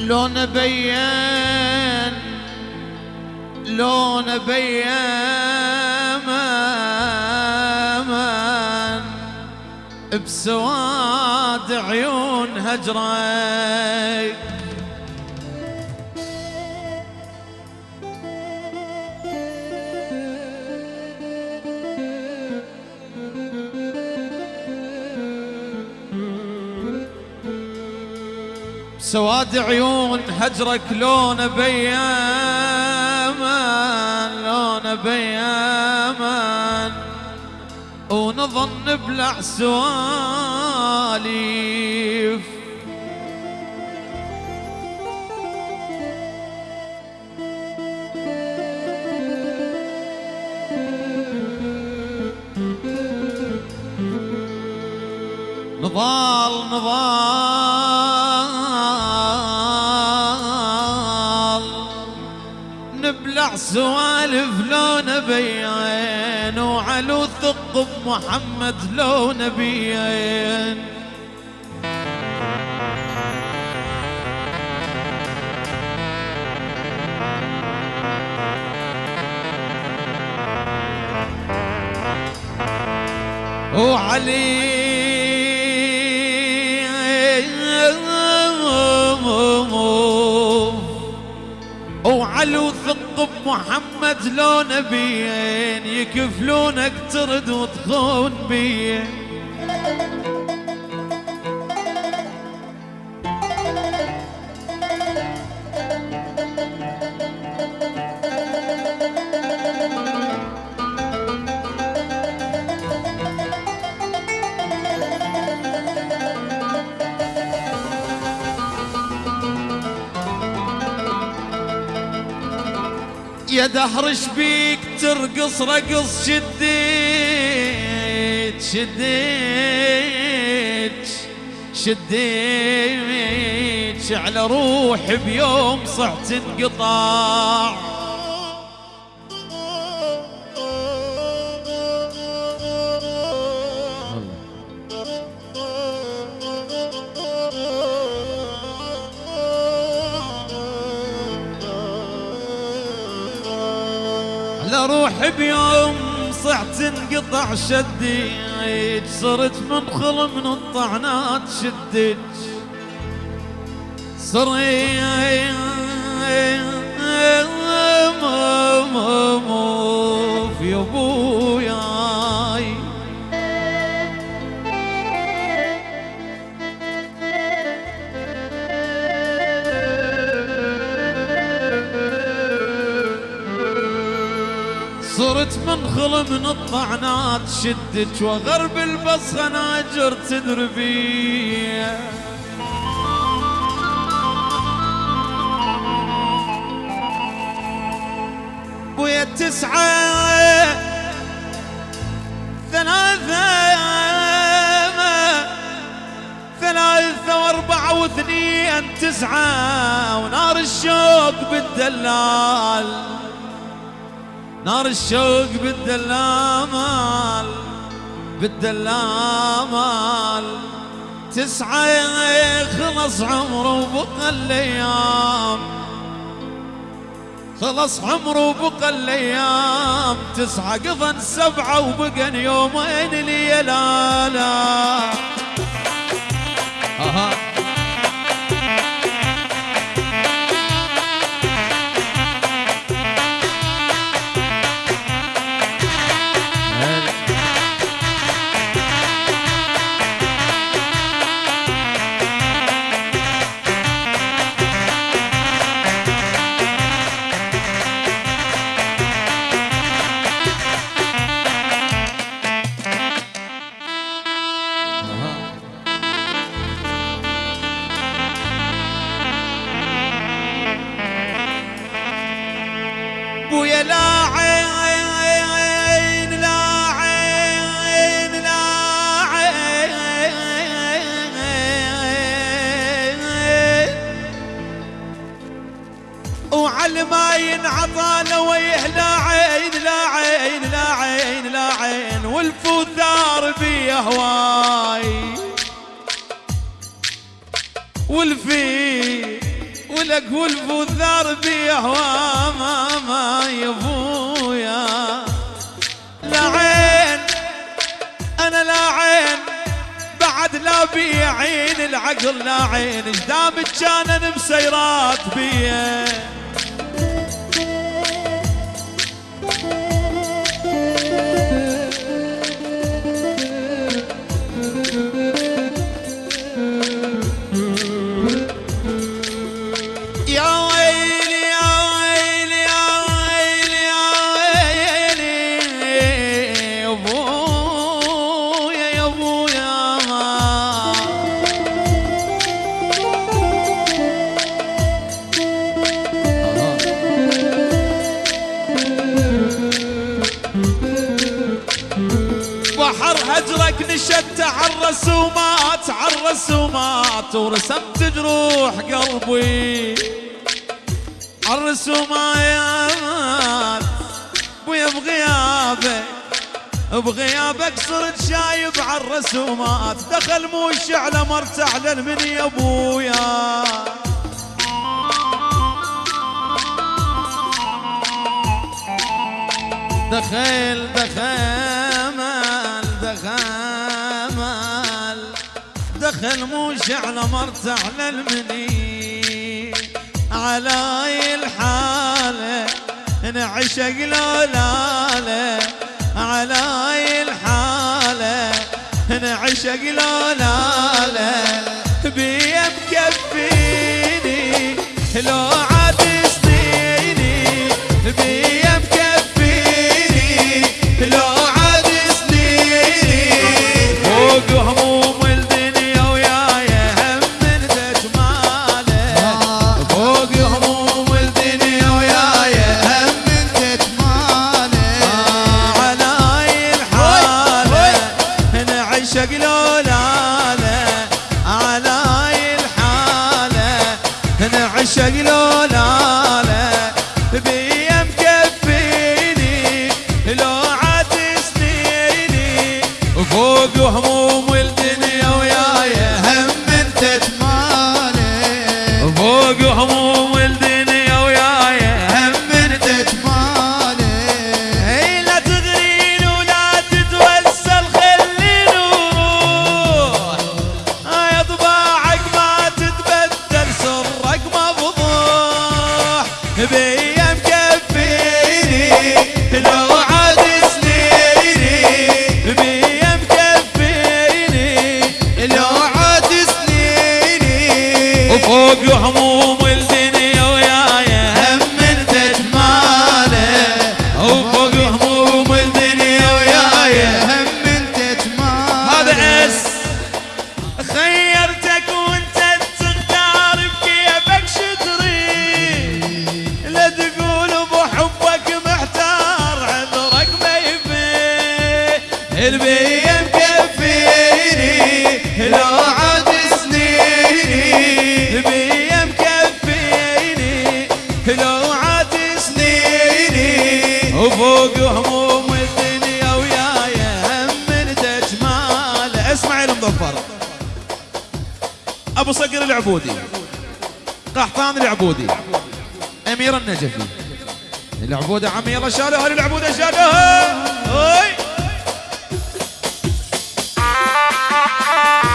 لو نبين لو نبين بسواد عيون هجرك سواد عيون هجرك لون بيامن لون بيامن ونظن بلع سواليف نضال نضال. سوالف لو نبين وعلو ثق بمحمد لو نبين وعلي وعلو ثق بمحمد لو نبيين يكفلونك ترد وتخون بيه. يا دهر بيك ترقص رقص شديت شديت شديت على روحي بيوم صحت انقطاع. روحي بيوم صحت انقطع شديت صرت منخل من الطعنات شديت صريت يا ابوياي منخل من الطعنات شدت وغرب البص خناجر تدربي بويا تسعة ثلاثة ثلاثة وأربعة واثنين تسعة ونار الشوق بالدلال. نار الشوق بالدلامال بالدلامال. تسعة خلص عمره وبقى الأيام. خلص عمره وبقى الأيام. تسعة قضن سبعة وبقى يومين ليلالا ينعطى لويه لا عين لا عين لا عين لا عين والفوثار بي هواي. والفي ولك ولف وثار بيه ما ما يبويا لا عين أنا لا عين بعد لا بي عين العقل لا عين. اجدامك كان مسيرات بيه. هجرك ورسمت جروح قلبي. عالرسومات بويا بغيابك بغيابك صرت شايب عالرسومات دخل موش على مرتعلن من يا ابويا دخل دخل. دخل موش على مرتعل المني على الحالة نعشق لولاله على الحالة نعشق لولاله بيه مكفيني لو قحطان العبودي. أمير النجفي. العبودة عمي يلا شالوها للعبودة شالوها. هاي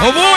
أبوي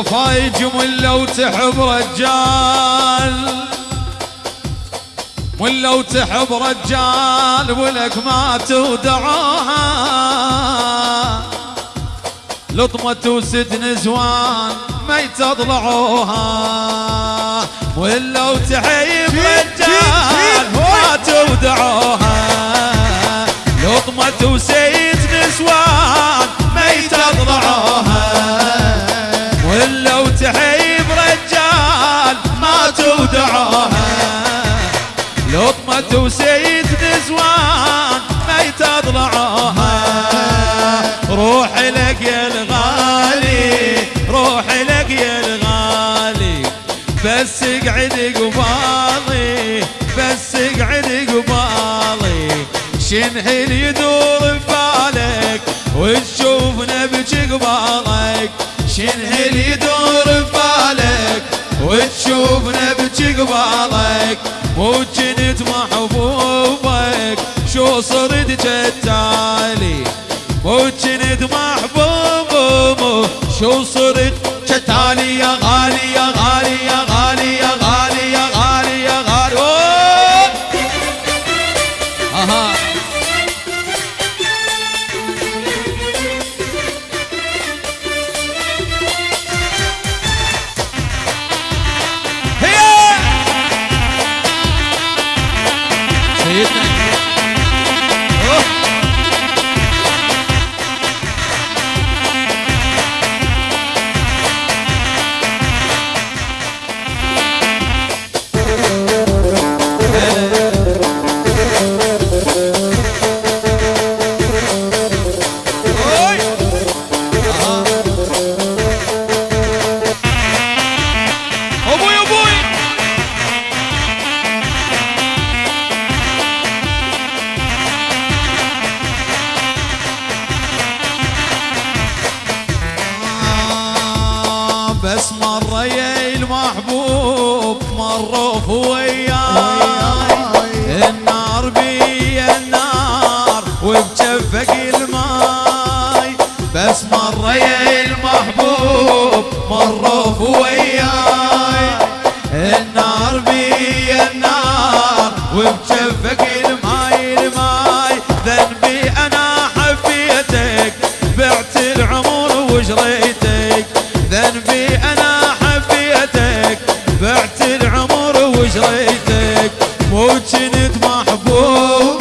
الغفايج ولا وتحب رجال. ولا وتحب رجال ولك ما تودعوها. لطمة وست نزوان ما يتضلعوها. ولا وتحيب رجال ما تودعوها. لطمة وست نزوان ما يتضلعوها. وتحيب رجال ما تودعوها لطمة وسيد نزوان ما يتضلعوها روح لك يا الغالي روح لك يا الغالي. بس اقعد قبالي بس اقعد قبالي. شنهل يدور ببالك وتشوفنا بجي قبالك شنهل يدور ببالك وتشوفنا بجي قبالك وجنت محبوبك. شو صرت جتالي وجنت محبوب شو صرت وجريتك مو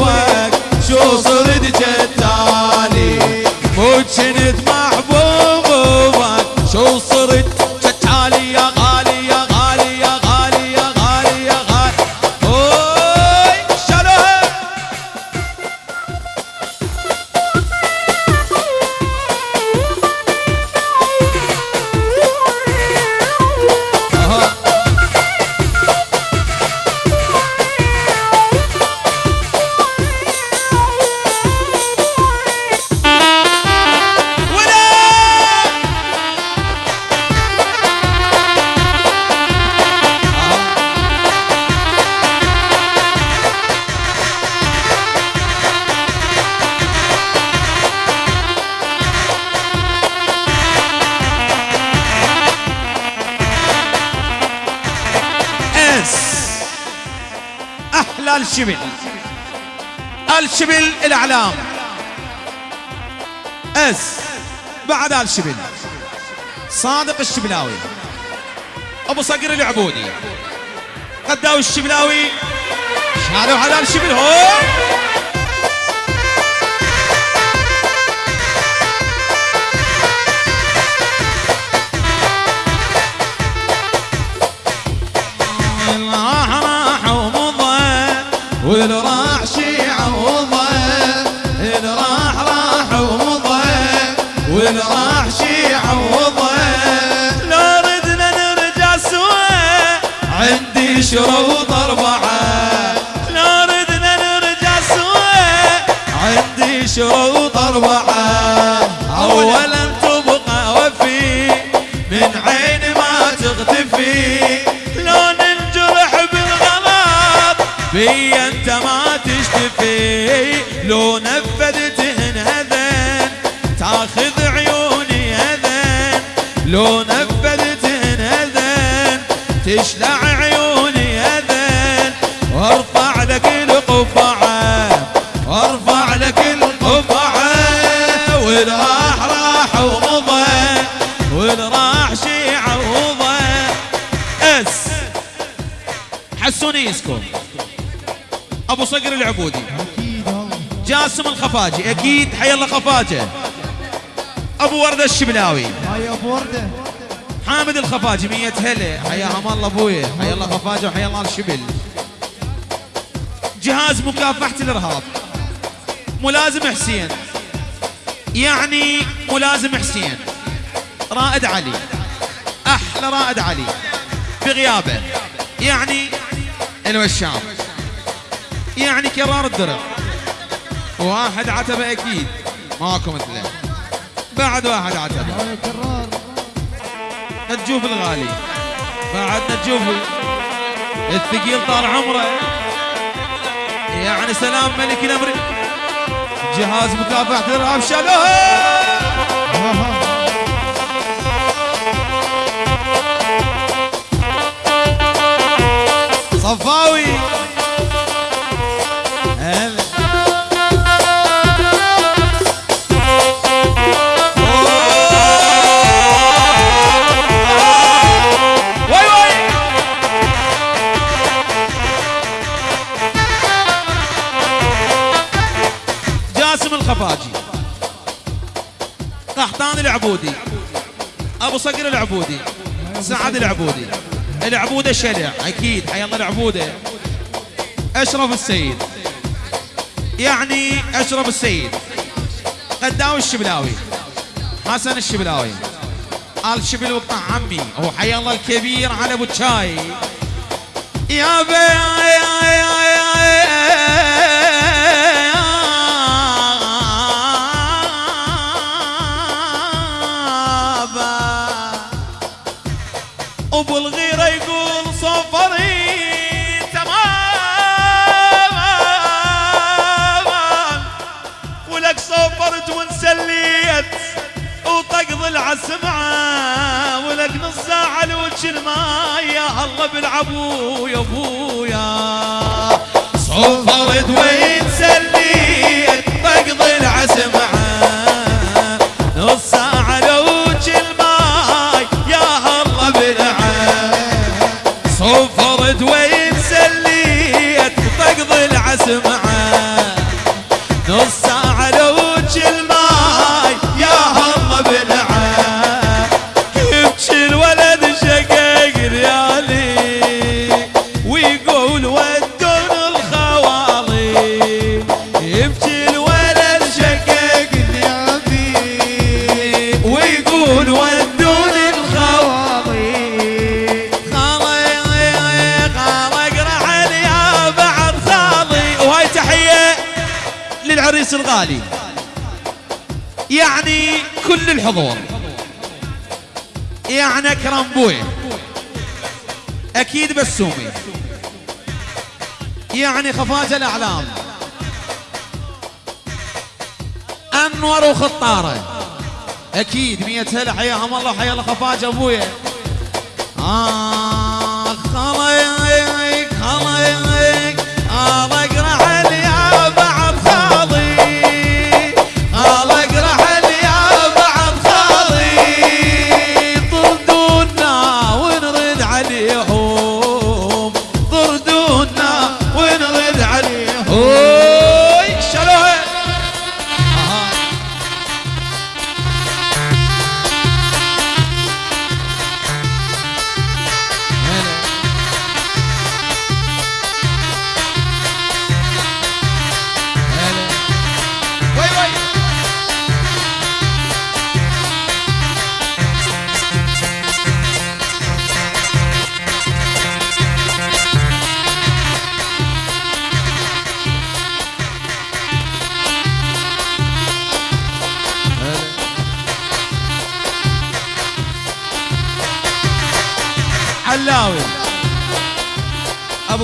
أس بعد الشبل صادق الشبلاوي. أبو صقر العبودي. قداوي الشبلاوي. شالوا على الشبل هو! راح راح ومضى شروط أربعة لو ردنا نرجع سوا عندي شروط أربعة أولا تبقى وفي. من عين ما تختفي. لو ننجرح بالغلط بي أنت ما تشتفي. لو نفذت هذن تاخذ عيوني هذن لو نفذت تشلع عيوني أبو صقر العبودي. جاسم الخفاجي. أكيد حي الله خفاجه. أبو وردة الشبلاوي هاي أبو وردة. حامد الخفاجي مية هلا. حياهم الله ابويا حيا الله خفاجه وحيا الله الشبل. جهاز مكافحة الإرهاب. ملازم حسين. يعني ملازم حسين. رائد علي. أحلى رائد علي. بغيابه. يعني الوشام يعني كرار الدرع واحد عتبة أكيد. ماكو مثله. بعد واحد كرار نجوف الغالي. بعد نجوف الثقيل طال عمره. يعني سلام ملك الأمر. جهاز مكافحة الإرهاب شالوها ها ها صفاوي. العبودي. أبو صقر العبودي. سعد العبودي. العبودة شلع. أكيد. حي الله العبودة. أشرف السيد. يعني أشرف السيد. قداوي الشبلاوي. حسن الشبلاوي. آل شبل وقطع عمي هو حي الله الكبير على ابو الشاي يا بي يا يا يا. ابو الغيره يقول صفري. تمام ولك صفرت وانسليت وطقض العسمعة ولك نص ساعة لوجه الماء يا الله بالعبو يا أبويا. صفرت وين للعريس الغالي. يعني كل الحضور. يعني أكرم بوي. أكيد بسومي. يعني خفاجه الأعلام. أنور وخطارة. أكيد مية هلا حياهم الله حيا الله خفاجه ابويا آه.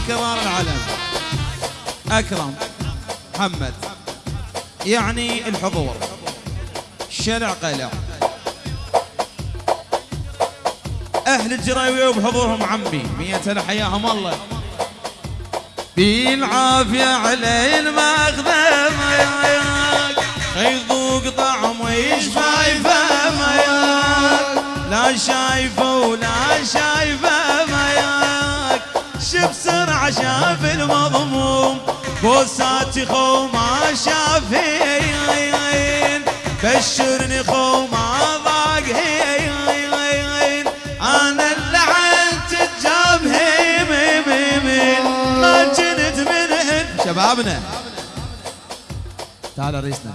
كرار العلم أكرم محمد. يعني الحضور. شلع قلع. أهل الجراوي وبحضورهم عمي. مية حياهم الله. بالعافية على المخذة يذوق طعم ويشفى فمك لا شايفه ولا شايفه شف سرعة شاف المضموم. بوساتي خو ما شافين. بشرني خو ما ضاق هين أنا اللي عنت الجاب هيم هيم هيم ما جنت منهن شبابنا. تعال عريسنا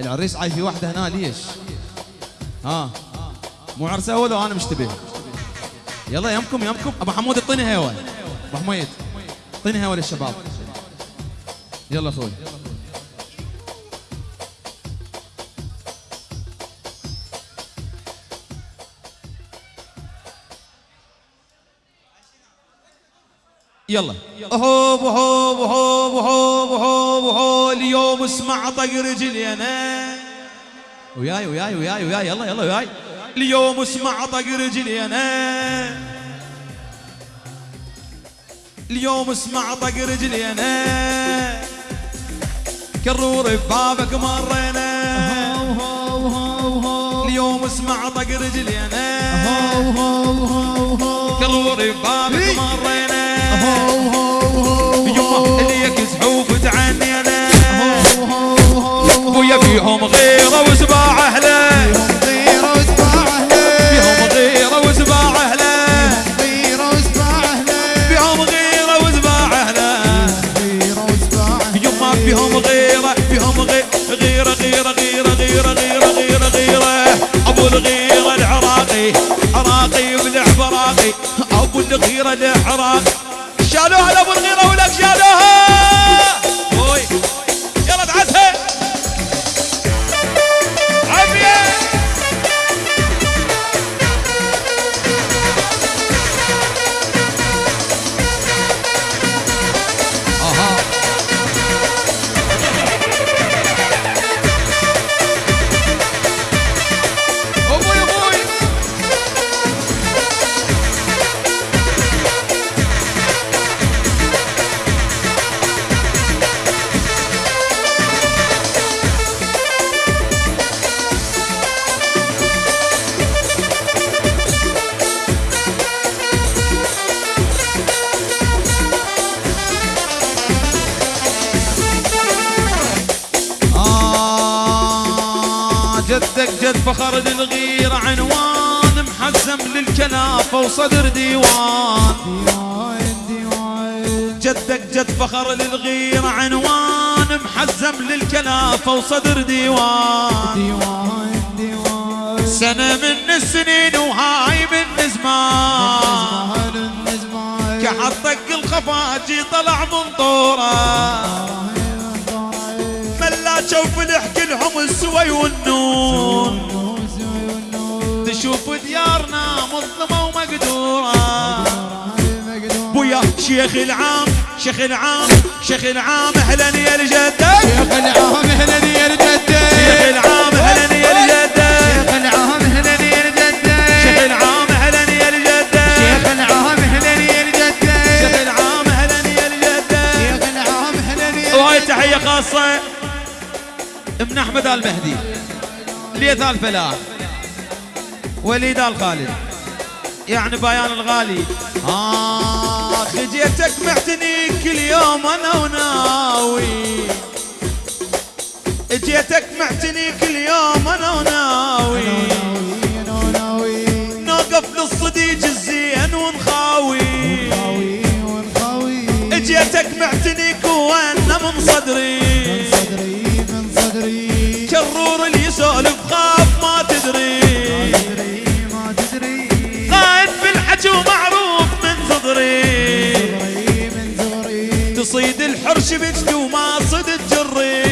العريس عاي في واحدة هنا ليش؟ ها. مو عرس أول وأنا مشتبه. يلا يمكم يمكم. أبو حمود اعطيني هوا أبو حميد اعطيني هوا للشباب. يلا أخوي. يلا. هوب هوب هوب هوب هوب اليوم اسمع طق رجلي أنا وياي وياي وياي وياي. يلا يلا وياي. اليوم اسمع طق رجلي أنا اليوم اسمع طق رجلي أنا. كرور ببابك مرينا اليوم اسمع طق رجلي أنا. كرور ببابك. مرينا الغيره العراقي شالوها لأبو الغيرة ولك شالوها. جدك جد فخر للغيرة عنوان محزم للكنافة وصدر ديوان. جدك جد فخر للغيرة عنوان محزم للكنافة وصدر ديوان ديوان. ديوان سنة من السنين وهاي من زمان. كحطك الخفاجي طلع من تشوف الحك لهم السوي والنون تشوف ديارنا مظلمة ومقدورة بويا شيخ العام شيخ العام شيخ العام أهلا يا الجدة شيخ العام هنا يا الجدة شيخ العام أهلا يا الجدة شيخ العام هنا يا الجدة شيخ العام أهلا يا الجدة شيخ العام هنا يا الجدة شيخ العام أهلا يا الجدة شيخ العام هنا يا وهاي تحية خاصة من أحمد آل مهدي ليث آل فلاح وليد آل خالد. يعني بيان الغالي. آخ جيتك معتني كل يوم أنا وناوي. جيتك معتني كل يوم أنا وناوي. ناوي ناوي نوقف للصديق الزين ونخاوي. جيتك معتنيك وأنا من صدري. يسولف خاف ما تدري. ما تدري قائد بالحكي ومعروف من صدري. تصيد الحرش بجدي وما صد الجري.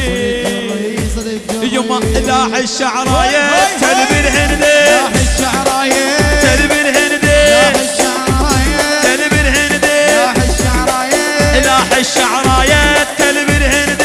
صدق جري يما لاح الشعرايه تلب الهندي لاح الشعرايه تلب الهندي الشعرايه الهندي الشعرايه الشعرايه تلب الهندي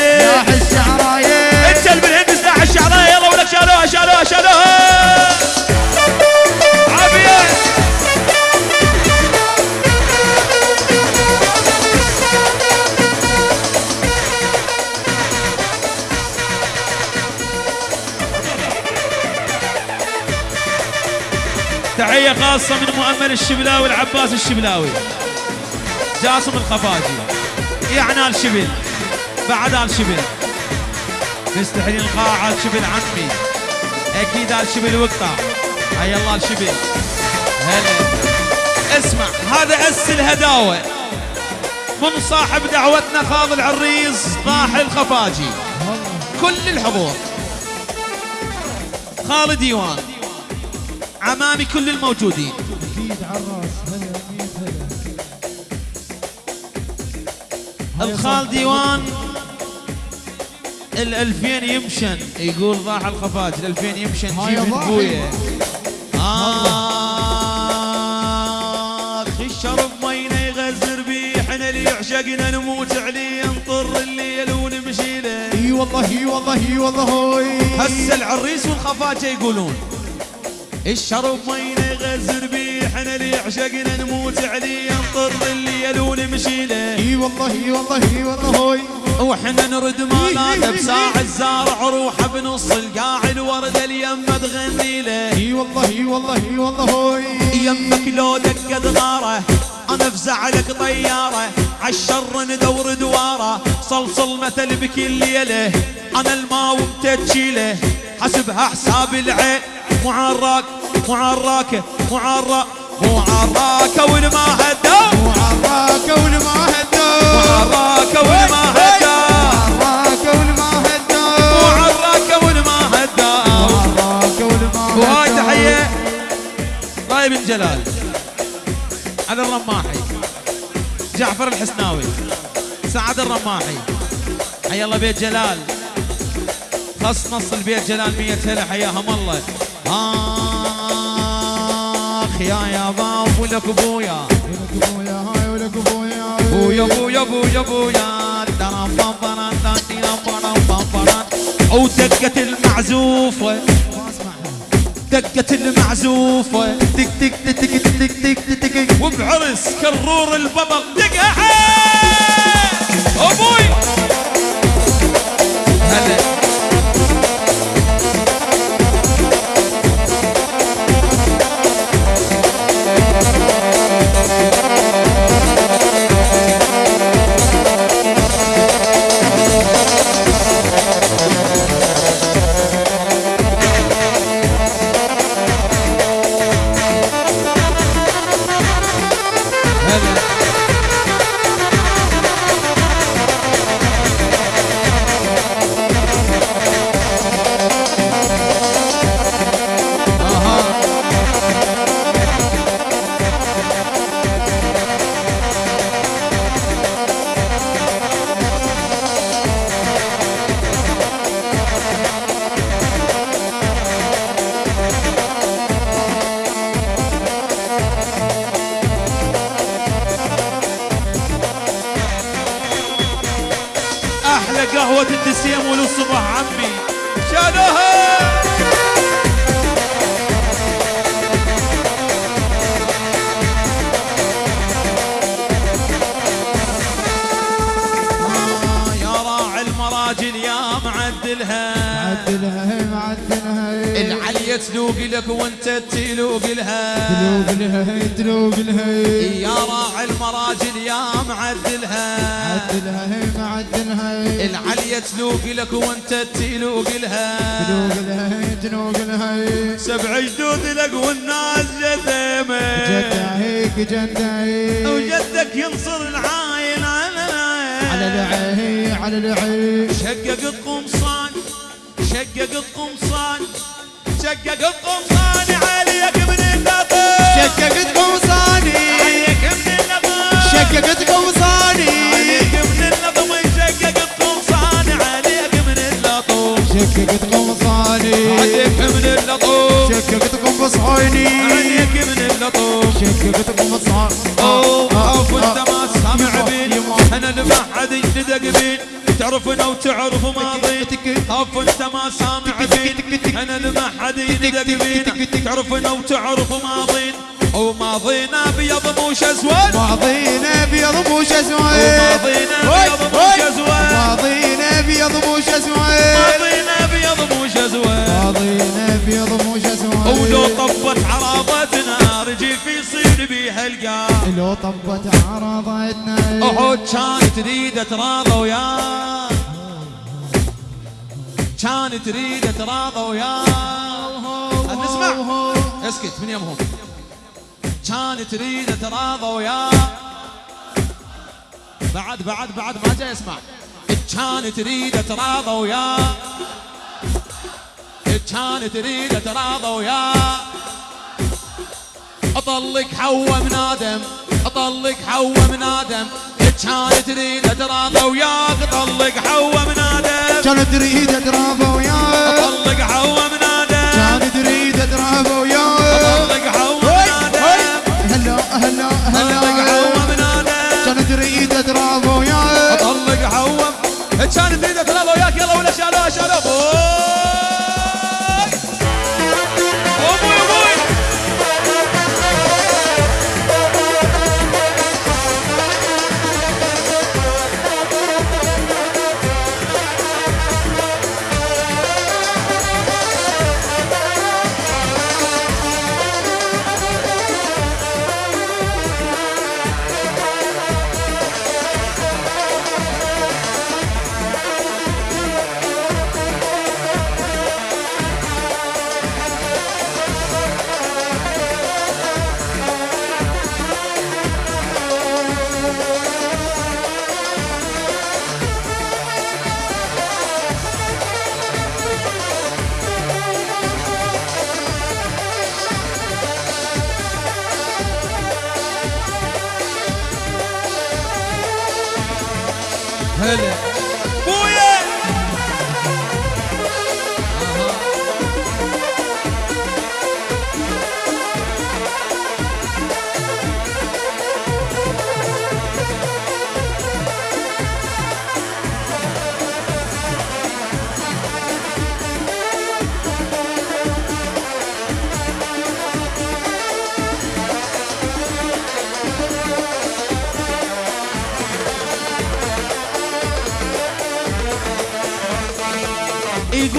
مؤمل الشبلاوي العباس الشبلاوي. جاسم الخفاجي. آل شبل. بعد آل شبل. مستحيل القاعة شبل عمي. أكيد آل شبل وقطع حي الله آل شبل. هلا. اسمع هذا أس الهداوة. من صاحب دعوتنا خاض العريس طاح الخفاجي كل الحضور. خالد ديوان. عمامي كل الموجودين. أكيد عراس هلا هلا الخال ديوان الألفين يمشن. يقول ضاح الخفاج الألفين يمشن جيب. بويا آخ الشرب مينا يغزر بيه إحنا اللي يعشقنا نموت عليه نطر الليل ونمشي له اي والله اي والله اي والله هسه العريس والخفاجة يقولون الشرب مينا يغزر إحنا اللي يعشقنا نموت عليه نطر الليل ونمشي له إي والله إي والله إي والله هوي. وإحنا نرد مالات بساع الزارع روحه بنص القاع الوردة اليمة تغني له إي والله إي والله إي والله هوي. يمك لو دقت غاره أنا أفزع لك طيارة. عالشر ندور دواره صلصل مثل بكل ليلة. أنا الماء ومتجيله حسبها حساب العين. مو عراك مو والما وعراك والما والما والما والما والما وهاي تحية. راي بن جلال. على الرماحي. جعفر الحسناوي. سعد الرماحي. حي الله بيت جلال. خص نص البيت جلال مية هلا حياهم الله. آخ يا يا باب ولك ابويا ولك ابويا هاي ولك بويا. بويا بويا بويا بران دانتينا برام بام بران أو دقة المعزوفة دقة المعزوفة تك تك تك تك تك تك وبعرس كرور البطل أبوي هلا هلا. جدة هي وجدك ينصر العاين على على العين العي على العي شققت قمصان شققت قمصان شققت قمصان عليك من النظر. شققت قوصاني عليك من النظر. شققت قوصاني عليك من النظم شققت قمصان عليك من اللطم شققت قوصاني عليك من اللطم شققت قوصاني عليك من اللطم شققت قوصاني أوه اوف انت ما سامع بين أنا اللي ما حد يندق بين تعرفنا وتعرف ماضي أوف انت ما سامع بين أنا اللي ما حد يندق بين تعرفنا وتعرف ماضين مش اسود ماضينا أبيض مش اسود ماضينا أبيض مش اسود ماضينا أبيض مش اسود لو طبت عرضتنا احد كان تريد تراضى وياه. كان تريد تراضى وياه. نسمع اسكت من يمهم كان تريد تراضى وياه. بعد بعد بعد ما جاي اسمع كان تريد تراضى وياه. كان تريد تراضى وياه. أطلق حوا من آدم. اطلق حوا من آدم. كان تريد تراضى وياك اطلق حوا من آدم. كان تريد ترابه وياك. اطلق حوا من آدم. كان تريد ترابه وياك. اطلق حوا من آدم. هلا هلا اطلق حوا هلا من آدم. كان تريد ترابه وياك. اطلق حوا كان تريد تراضى وياك. يلا ولا شالوها شالوها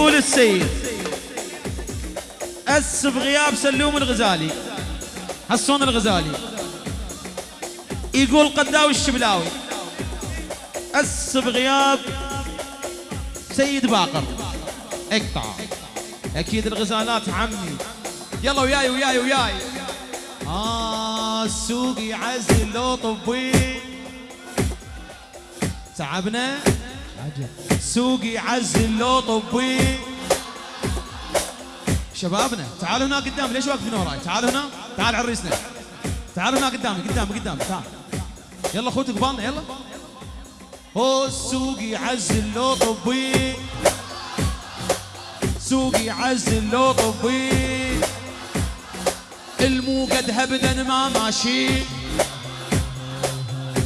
يقول السيد أس بغياب سلوم الغزالي. حسون الغزالي. يقول قداوي الشبلاوي أس بغياب سيد باقر. اقطع. أكيد الغزالات عمي. يلا وياي وياي وياي. آه السوق يعزل لو طبي تعبنا؟ سوق يعزل لو طبي شبابنا تعالوا هنا قدام. ليش واقفين وراي؟ تعالوا هنا. تعال عريسنا. تعالوا هنا قدامي قدامي قدامي تعال. يلا أخوتك قبالنا يلا. هو السوق يعزل لو طبي سوق يعزل لو طبي الموقد هبدا ما ماشي.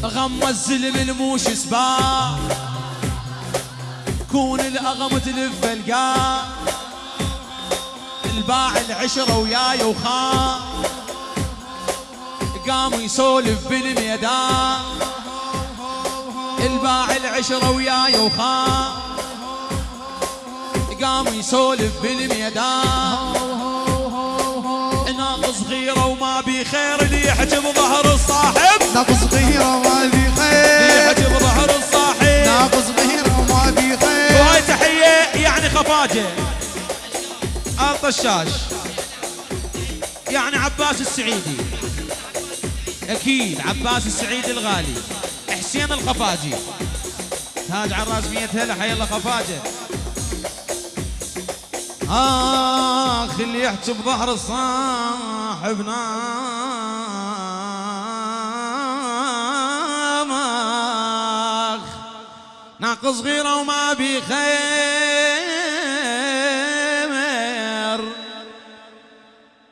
غم الزلم الموش سباع كون الأغم تلف القاع الباع العشرة وياي وخان قام يسولف بالميدان. الباع العشرة وياي وخان قام يسولف بالميدان. ناقص صغيرة وما بي خير اللي يحجب ظهر الصاحب. ناقص صغيرة وما اللي خير. يحجب ظهر الصاحب. ناقص وهاي تحية يعني خفاجة. الطشاش يعني عباس السعيدي. أكيد عباس السعيدي الغالي. حسين الخفاجي. تاج على الراس مية هلا حي الله خفاجة. آخ اللي يحكي بظهر صاحبنا ناقص صغيرة وما بي خير